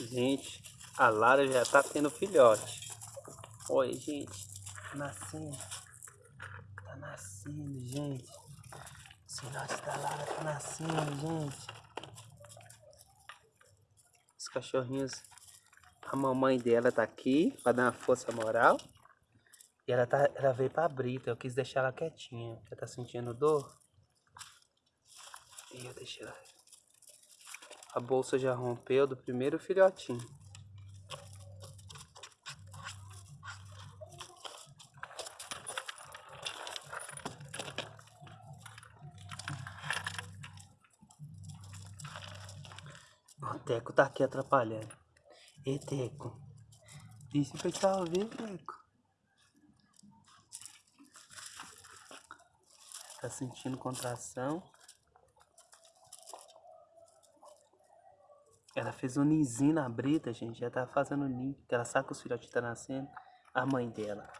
Gente, a Lara já tá tendo filhote. Olha, gente. Tá nascendo. Tá nascendo, gente. Os filhotes da Lara tá nascendo, gente. Os cachorrinhos. A mamãe dela tá aqui pra dar uma força moral. E ela, tá, ela veio pra brita. Eu quis deixar ela quietinha. Ela tá sentindo dor. E eu deixei ela. A bolsa já rompeu do primeiro filhotinho. O Teco tá aqui atrapalhando. E Teco. Deixa o pessoal ver, Teco. Tá sentindo contração. Ela fez um ninzinho na brita, gente. Já tá fazendo ninho. Ela sabe que os filhotes tá nascendo. A mãe dela.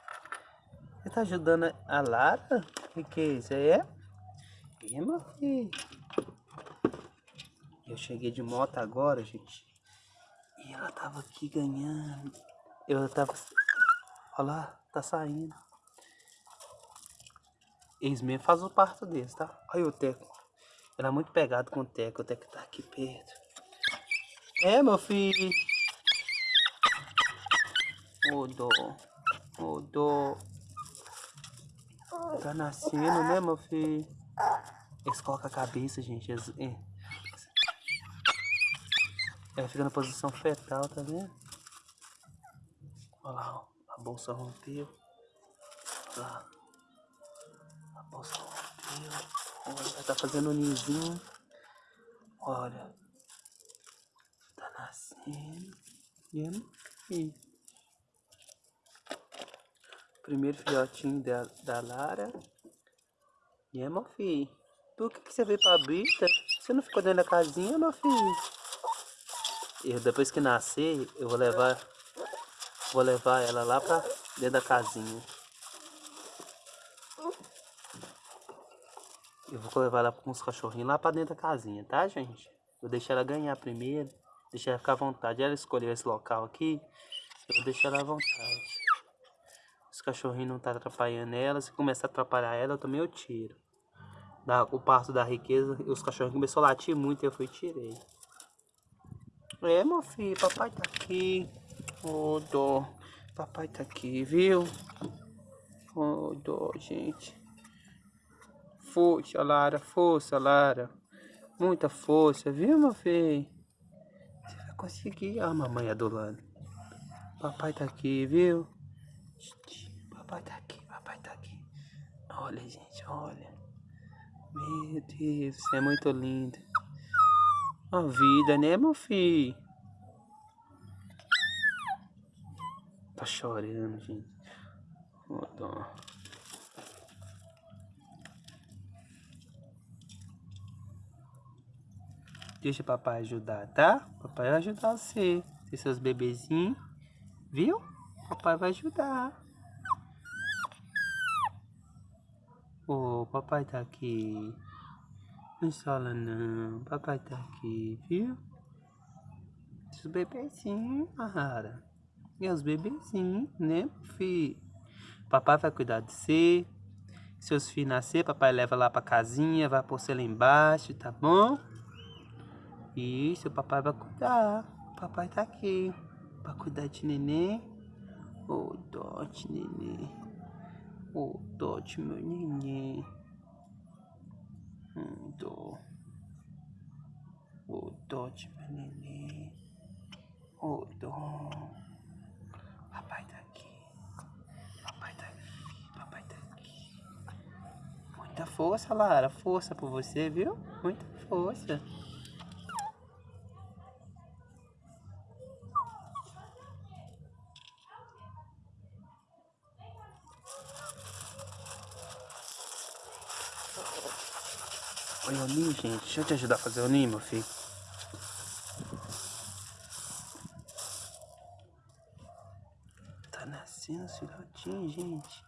Você tá ajudando a Lara? O que, que é isso? É? É, meu filho. Eu cheguei de moto agora, gente. E ela tava aqui ganhando. Eu tava... Olha lá, tá saindo. Eles mesmo fazem o parto deles, tá? Olha o Teco. Ela é muito pegado com o Teco. O Teco tá aqui perto. É, meu filho. Ô, dó. Tá nascendo, né, meu filho? Eles colocam a cabeça, gente. É. Fica na posição fetal, tá vendo? Olha lá, ó. A bolsa rompeu. Olha lá. A bolsa rompeu. Olha, tá fazendo um ninzinho. Olha. Nascendo. Vendo? E Primeiro filhotinho da, da Lara. E é, meu filho? Por que, que você veio pra brita? Você não ficou dentro da casinha, meu filho? Eu, depois que nascer, eu vou levar vou levar ela lá pra dentro da casinha. Eu vou levar ela com os cachorrinhos lá pra dentro da casinha, tá, gente? Vou deixar ela ganhar primeiro, deixar ela ficar à vontade. Ela escolheu esse local aqui, eu vou deixar ela à vontade. Os cachorrinhos não tá atrapalhando ela, se começar a atrapalhar ela, eu também eu tiro. Da, o parto da riqueza, os cachorrinhos começaram a latir muito, eu fui e tirei. É, meu filho, papai tá aqui. Ô, oh, dó. Papai tá aqui, viu? Ô, oh, dó, gente. Força, Lara, força, Lara. Muita força, viu, meu filho? Você vai conseguir. Ah, mamãe adulando. Papai tá aqui, viu? Papai tá aqui, papai tá aqui. Olha, gente, olha. Meu Deus, é muito lindo. A vida, né, meu filho? Tá chorando, gente. Oh, dó. Deixa papai ajudar, tá? Papai vai ajudar você. Tem seus bebezinhos. Viu? Papai vai ajudar. Ô, oh, papai tá aqui. Não chora não, papai tá aqui, viu? Os bebezinhos, Mara. E os bebezinhos, né, filho? Papai vai cuidar de você. Seus filhos nascer, papai leva lá pra casinha, vai pôr você lá embaixo, tá bom? Isso, papai vai cuidar. Papai tá aqui pra cuidar de neném. Ô, oh, dote, neném. Ô, oh, dote, meu neném. Hum, dó. O dó de meu neném. O dó. Papai tá aqui. Papai tá aqui. Papai tá aqui. Muita força, Lara. Força por você, viu? Muita força. Gente. Deixa eu te ajudar a fazer o ninho, meu filho. Tá nascendo os filhotinhos, gente.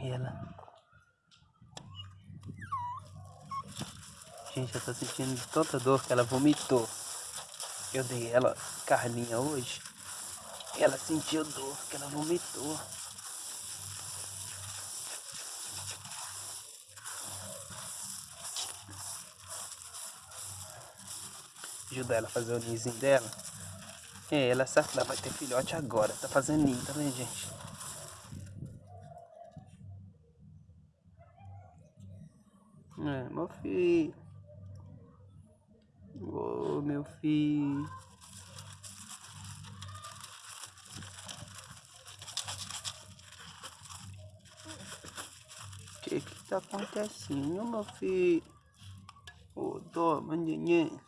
Ela. Gente, ela tá sentindo tanta dor que ela vomitou. Eu dei ela carninha hoje. Ela sentiu dor, que ela vomitou. Ajudar ela a fazer o ninhozinho dela. É, ela sabe que ela vai ter filhote agora. Tá fazendo ninho, tá vendo, gente? É, meu filho. Filho. O que que tá acontecendo, meu filho? Oh, dó, neném.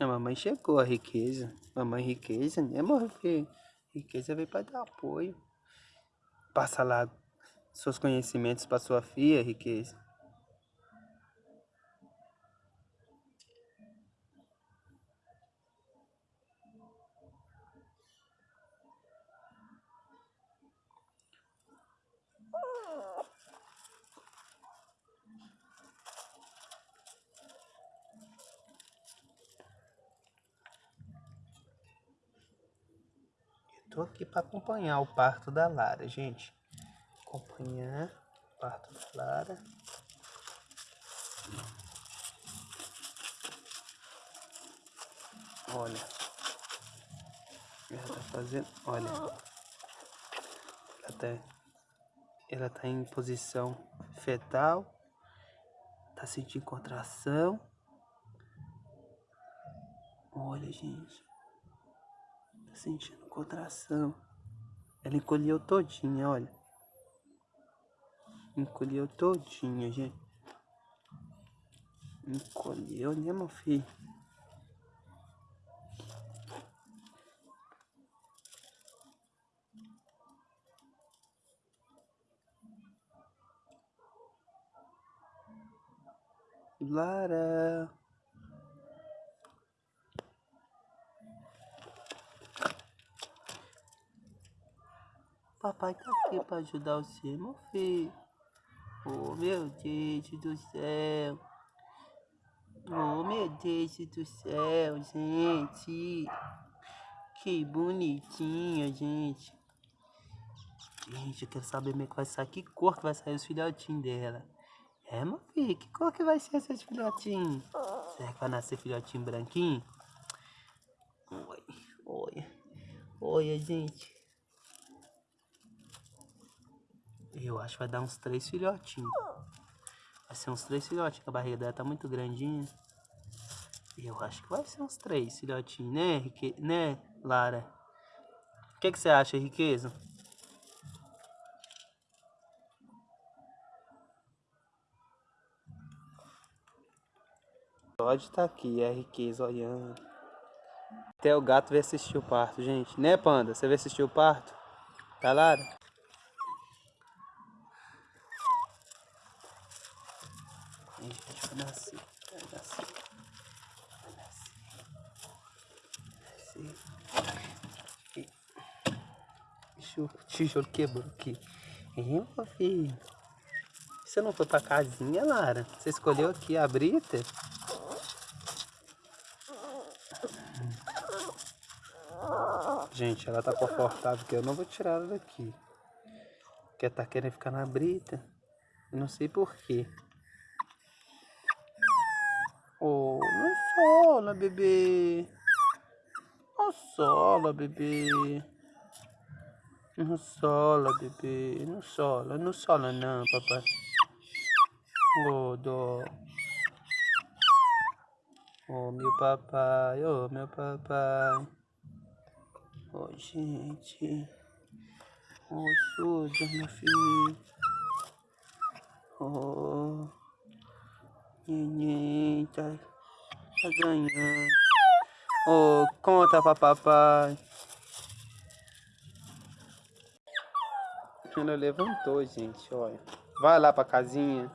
A mamãe chegou, a riqueza. Mamãe riqueza, né, amor? Riqueza veio para dar apoio. Passa lá seus conhecimentos para sua filha, riqueza. Tô aqui para acompanhar o parto da Lara, gente. Acompanhar o parto da Lara. Olha. Ela tá fazendo. Olha. Ela tá, ela tá em posição fetal. Tá sentindo contração. Olha, gente sentindo contração. Ela encolheu todinha, olha. Encolheu todinha, gente. Encolheu, né, meu filho? Lara. Papai tá aqui pra ajudar você, meu filho. Oh, meu Deus do céu. Oh, meu Deus do céu, gente. Que bonitinha, gente. Gente, eu quero saber como é que vai sair. Que cor que vai sair os filhotinhos dela. É, meu filho, que cor que vai ser esses filhotinhos? Será que vai nascer filhotinho branquinho? Oi, olha. Olha, gente. Eu acho que vai dar uns três filhotinhos. Vai ser uns três filhotinhos, a barriga dela tá muito grandinha. Eu acho que vai ser uns três filhotinhos, né, Rique... né Lara? O que, você acha, Riqueza? Pode estar tá aqui, é a riqueza olhando. Até o gato veio assistir o parto, gente. Né, Panda? Você veio assistir o parto? Tá, Lara? nascer, vai nascer, vai nascer, nascer. Deixa o tijolo quebrou aqui. É, meu filho. Você não foi pra casinha, Lara? Você escolheu aqui a brita? Gente, ela tá confortável que eu não vou tirar ela daqui. Porque tá querendo ficar na brita. não sei porquê. Oh, não sola, bebê. Não sola, bebê. Não sola, bebê. Não sola, não sola não, papai. Oh, dó. Oh, meu papai, oh, meu papai. Oh, gente. Oh, suja, meu filho. Oh. Neném, tá, tá ganhando. Oh, conta pra papai. Ela levantou, gente, olha. Vai lá pra casinha.